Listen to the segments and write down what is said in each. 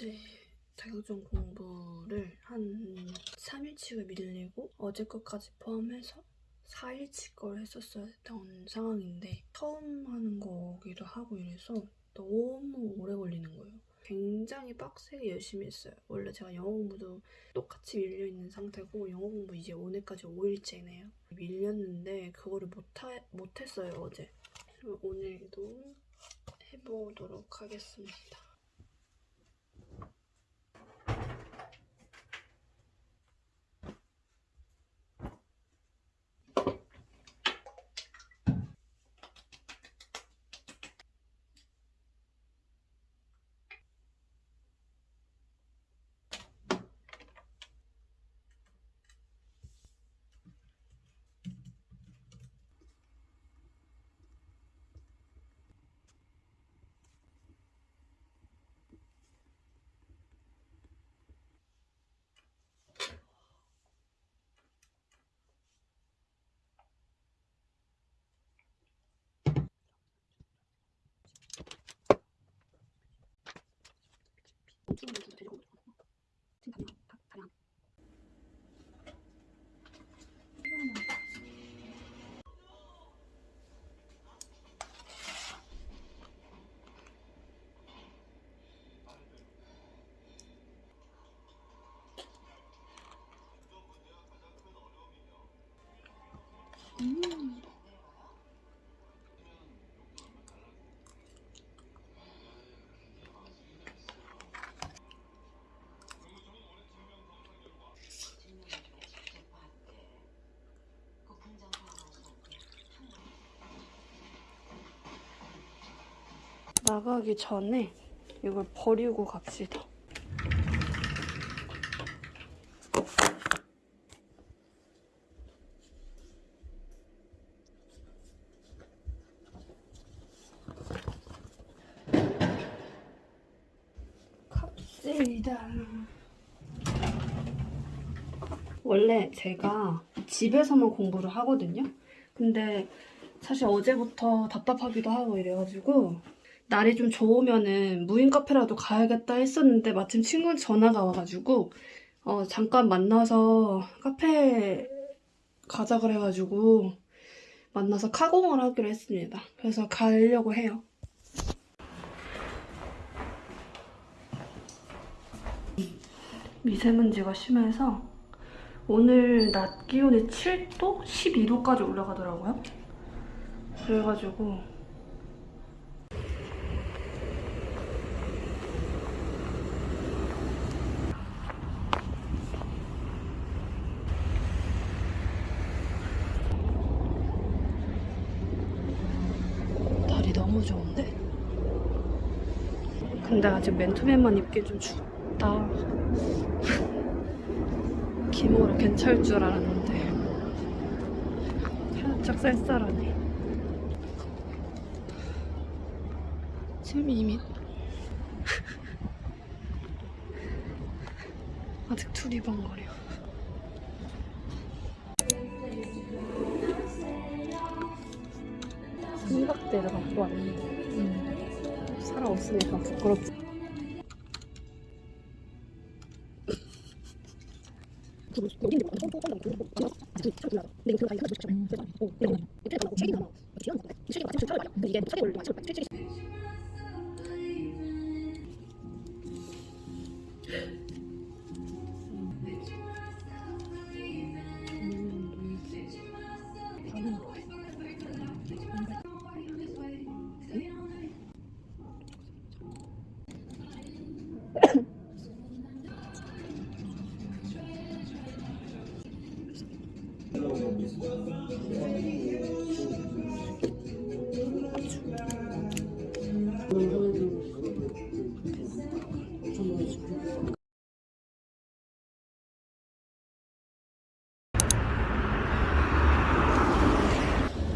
어제 자격증 공부를 한 3일치가 밀리고 어제 것까지 포함해서 4일치 걸 했었어야 했던 상황인데 처음 하는 거기도 하고 이래서 너무 오래 걸리는 거예요. 굉장히 빡세게 열심히 했어요. 원래 제가 영어 공부도 똑같이 밀려있는 상태고 영어 공부 이제 오늘까지 5일째네요. 밀렸는데 그거를 못하, 못했어요 어제. 오늘도 해보도록 하겠습니다. 찍으면서 되려고 지금 다 다량 음. 나가기 전에 이걸 버리고 갑시다. 갑시다. 원래 제가 집에서만 공부를 하거든요. 근데 사실 어제부터 답답하기도 하고 이래가지고 날이 좀 좋으면은 무인 카페라도 가야겠다 했었는데 마침 친구 전화가 와가지고 어, 잠깐 만나서 카페 가자 그래가지고 만나서 카공을 하기로 했습니다. 그래서 가려고 해요. 미세먼지가 심해서 오늘 낮 기온이 7도? 12도까지 올라가더라고요. 그래가지고 날이 너무 좋은데? 근데 아직 맨투맨만 입기 좀 춥다. 기모로 괜찮을 줄 알았는데 살짝 쌀쌀하네. 지금 이미 아직 두리번거려. 삼각대를 갖고 왔는데 음. 살아 없으니까 부끄럽지.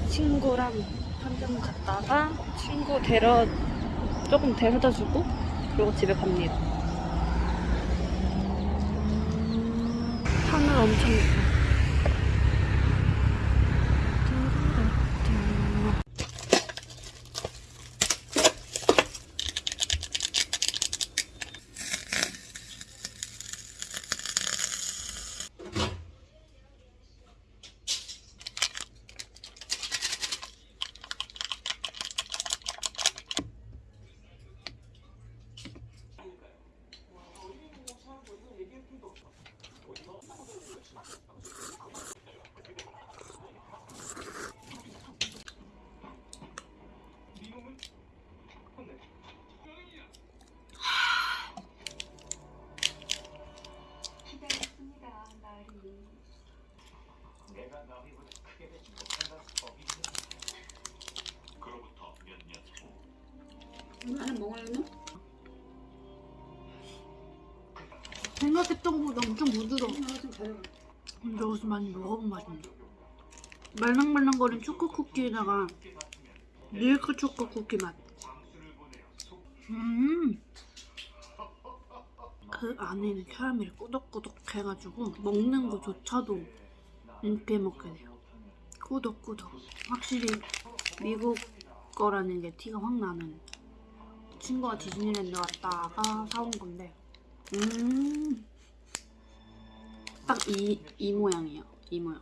친구랑 한점 갔다가 친구 데려 조금 데려다 주고 그리고 집에 갑니다. 하늘 엄청 예뻐. 나는 먹으려나? 생각했던 것보다 엄청 부드러워. 가져가. 근데 여기서 많이 먹어본 맛인데. 말랑말랑거린 초코 쿠키에다가 밀크 초코 쿠키 맛. 음. 그 안에는 캐러멜이 꾸덕꾸덕 해가지고 먹는 거조차도 이렇게 먹게 돼요. 꾸덕꾸덕. 확실히 미국 거라는 게 티가 확 나는. 친구가 디즈니랜드 갔다가 사온 건데, 음. 딱 이 이 모양이에요. 이 모양.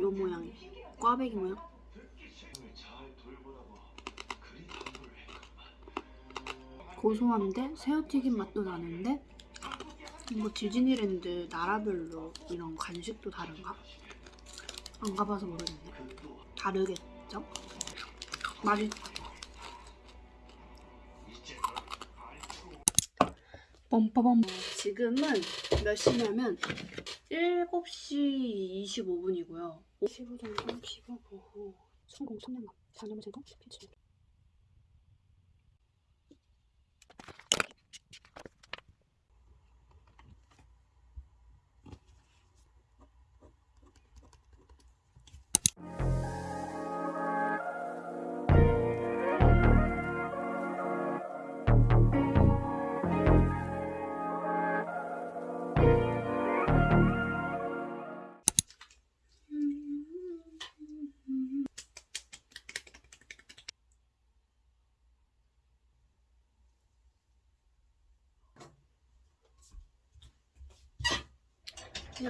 요 모양이. 꽈배기 모양. 고소한데 새우튀김 맛도 나는데 뭐 디즈니랜드 나라별로 이런 간식도 다른가? 안 가봐서 모르겠네. 다르겠죠? 맛있다. 뻔빠밤. 지금은 몇 시냐면 7시 25분이고요. 15 정도, 15, 5, 성공, 선량감, 4년 전공, 필치.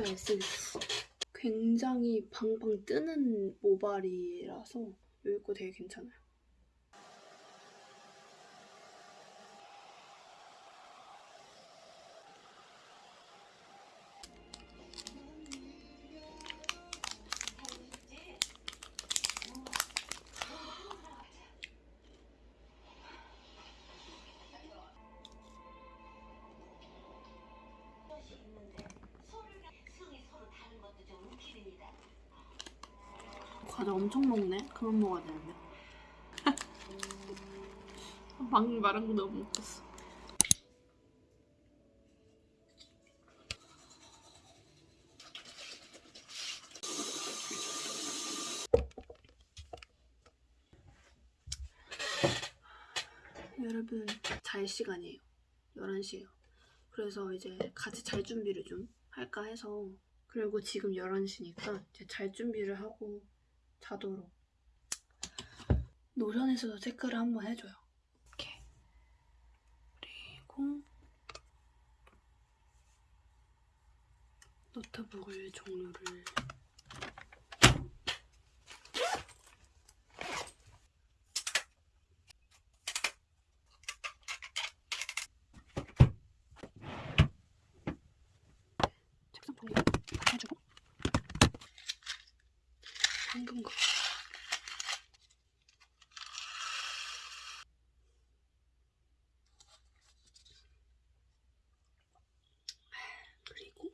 에센스. 굉장히 방방 뜨는 모발이라서 여기 거 되게 괜찮아요. 과자 엄청 먹네. 그만 먹어야 되는데. 방금 말한 거 너무 웃겼어. 여러분 잘 시간이에요. 11시에요. 그래서 이제 같이 잘 준비를 좀 할까 해서 그리고 지금 11시니까 이제 잘 준비를 하고 자도록 노션에서도 체크를 한번 해줘요. 이렇게 그리고 노트북을 종류를 책상 종류 다 해주고 황금거 그리고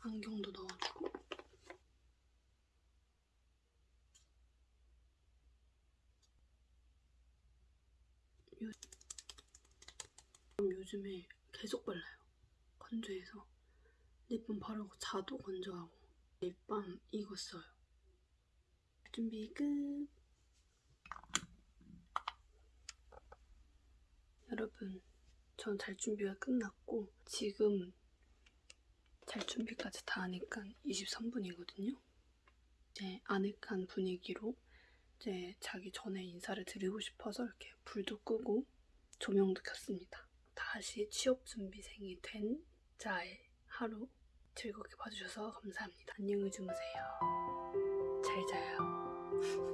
안경도 넣어주고 요, 요즘에 계속 발라요. 건조해서. 립밤 바르고 자도 건조하고. 립밤 이거 써요. 준비 끝. 여러분 전 잘 준비가 끝났고 지금 잘 준비까지 다 하니까 23분이거든요. 이제 아늑한 분위기로 이제 자기 전에 인사를 드리고 싶어서 이렇게 불도 끄고 조명도 켰습니다 다시 취업 준비생이 된 자의 하루 즐겁게 봐주셔서 감사합니다. 안녕히 주무세요. 잘 자요.